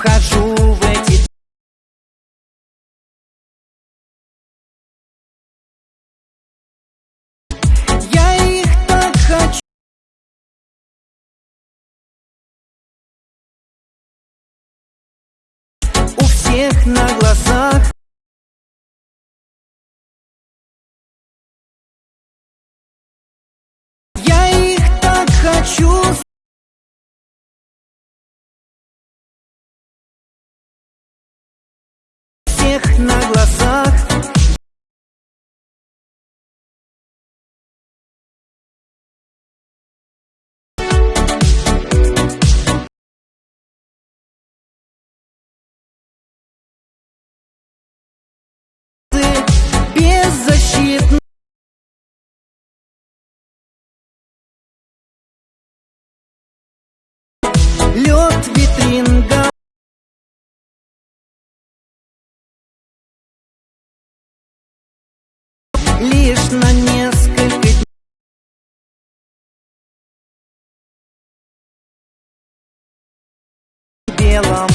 Вхожу в эти Я их так хочу. У всех на глазах. Я их так хочу всех на глазах белом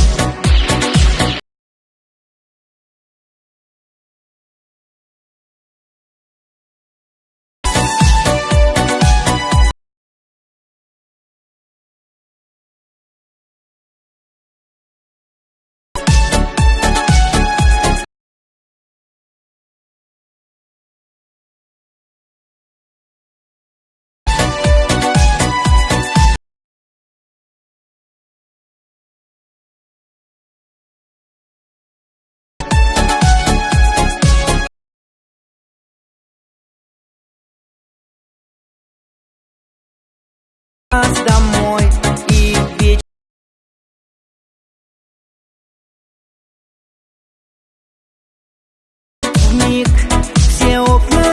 миг все окна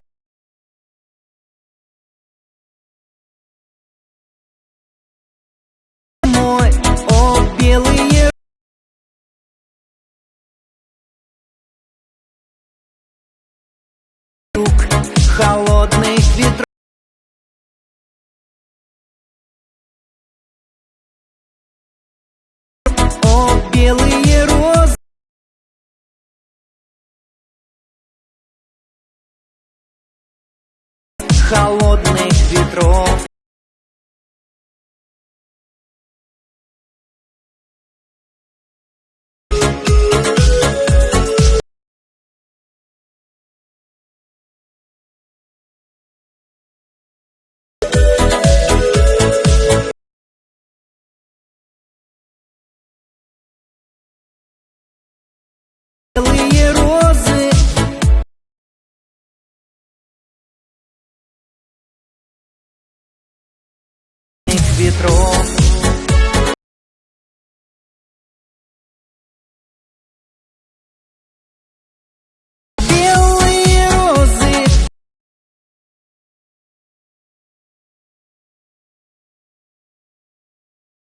о белые рук холодных ветров О, белые розы Холодных ветров ветров Белые розы.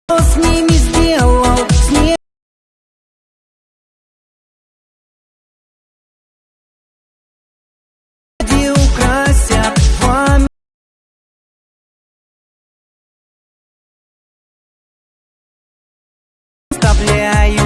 Что I. you